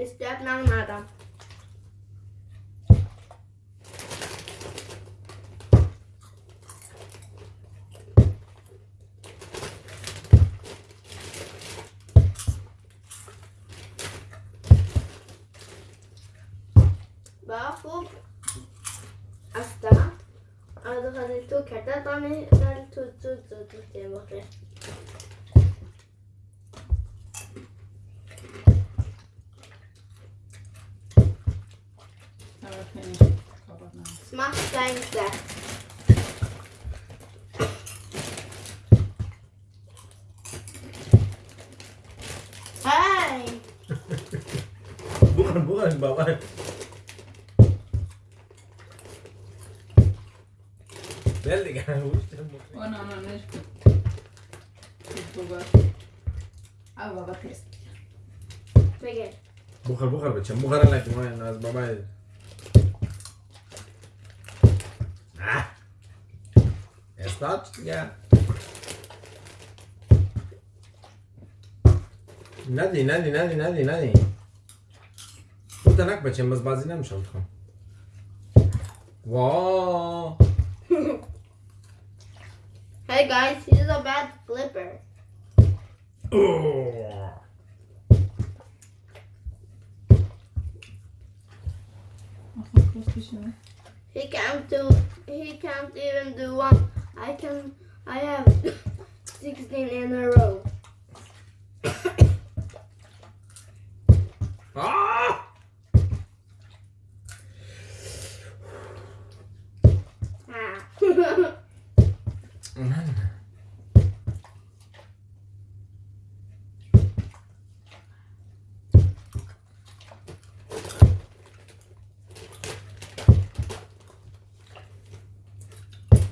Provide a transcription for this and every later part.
Despair Blanada. Bafo asta. Adică ne tu, chiar tatăl meu, dar tu, tu, tu, tu, te mă. Smaakt zijn slecht. Hai. bukan, bukan, bawah. Belly kan Oh, no, no, no. Bukan. Ah, baba, kes. Bukan, bukan, macam bukan lagi. Mana, baba. that, yeah. nadi nadi nadi ندی ندی بودنک بچه باز بازی نمیشم تو Wow. hey guys, he's a bad flipper. Oh. He can't do. He can't even do one. I can. I have sixteen in a row.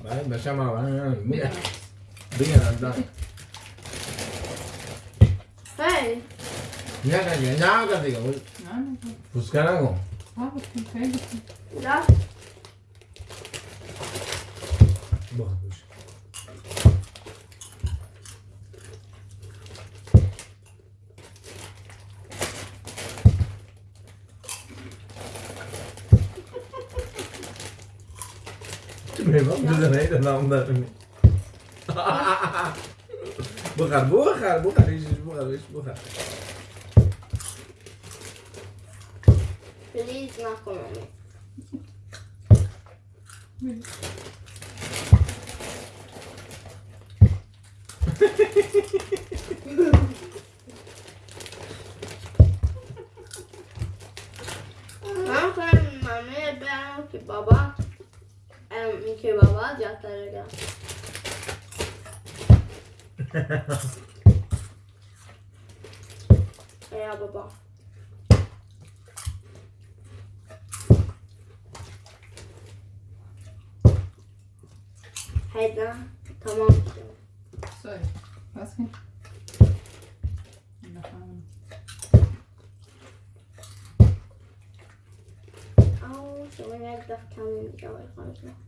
Hè, daar zijn we al. Moet echt dingen aan. Hey. Ja, kan ya, ya kan diga. Buscar. Ah, buscar. Ya. Bueno, dus. memang sebenarnya tentang bentar ini bukan bukan bukan Isis bukan Isis bukan Feliz na Não Ah, mamãe, é bem, que babá. Baba. Em ki baba jattarega. Ja baba. Hayda. Tamam. Söyle. Basın. Bakalım. Au, så var jag rädd att kan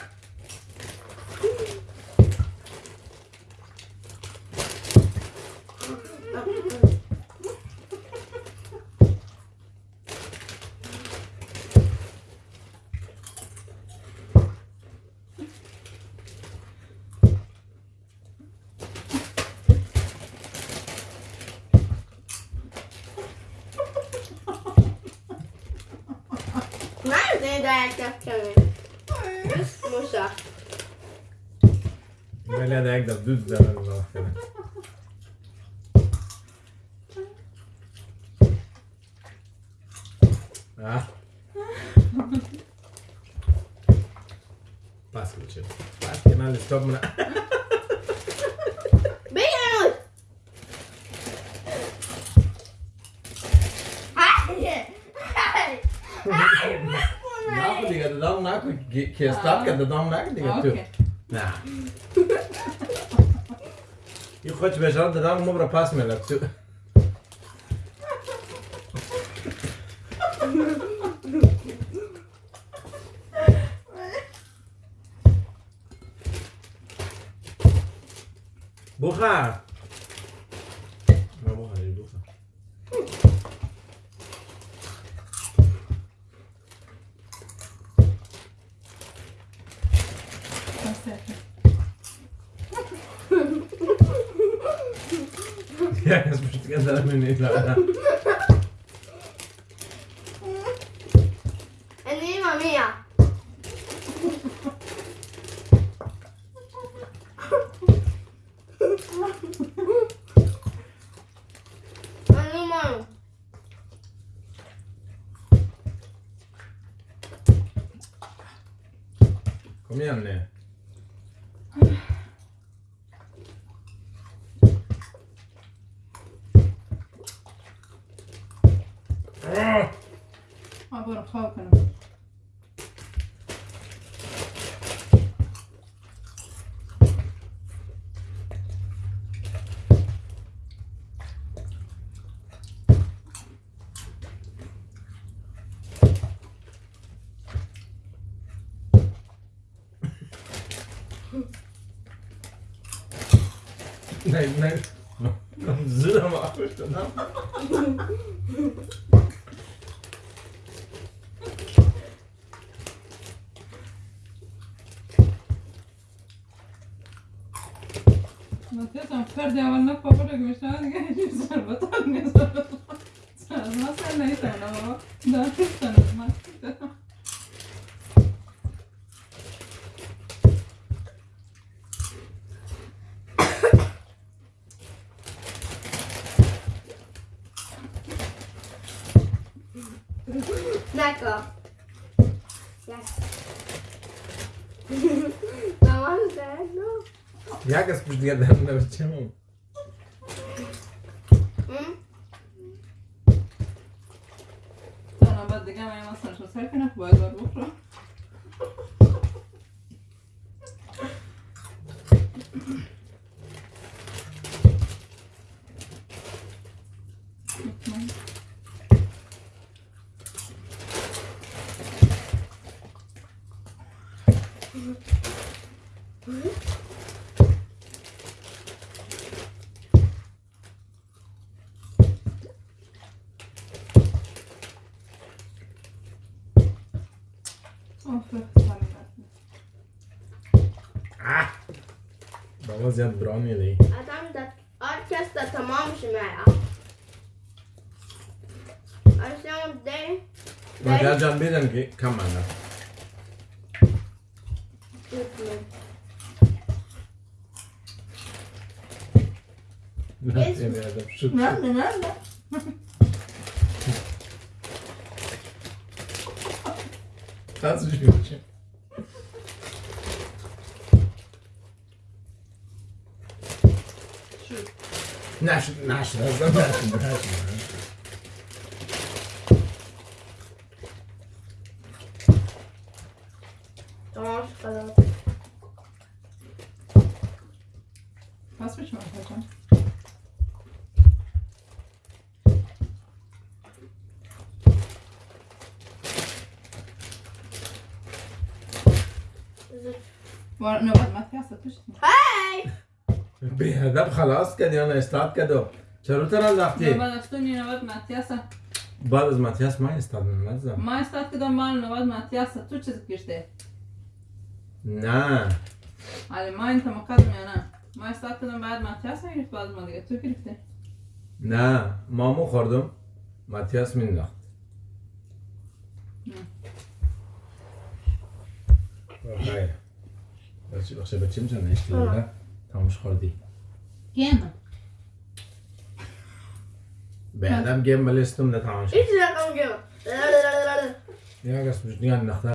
där jag kan Just morsa. Böyle de ekda düz demem lazım. Ah. Pas geçelim. Pas mı? kui statkada damlaagdiga nah io qua ci piacerebbe dare un numero pasmela tu بخار Pitäis pystykää täällä meni vähän. Enima mia. Enima. Kom igen nu. 油乾くの。Nee, nee. Dan zullen we maar. me estaba diciendo salva tan salva salva salva y salva da salva D'accord. Yes. Tamam sen no. Jak jest już gadany na czemu? Hı? انا بدي جامعة مثلا شو ساكنة في بازار Mas é drone ali. A tam da orquestra tomamos mera. Açam de. Mas já já beden ki kamanda. Nerede nerede? Şu, nerede nerede? Nasıl bir şey? cute. Nash, Nash, that's not Nash, Nash, Orange Salat. Lass mich mal, Alter. Warte, warte, mach erst das Tischchen. Hey! بی هدف خلاص کردی آن استاد کدوم؟ چرا ترا رفتی؟ بعد از تو می نواد ماتیاسا بعد از ماتیاس ما استاد نمیزم ما استاد کدام مال نواد ماتیاسا تو چیز کشته؟ نه آره، حالا ما انت مقدم یا نه؟ ما استاد کدام بعد ماتیاسا گرفت بعد ما دیگه تو گرفته؟ نه ما مو خوردم ماتیاس می نخت خیر خب، بله. بچه بچه می‌تونه اشتیاده؟ تمامش خوردی. گم. بعدم آدم گم بلستم نه تمامش ایچ رقم گم. نگه اسمش دیگه نخدر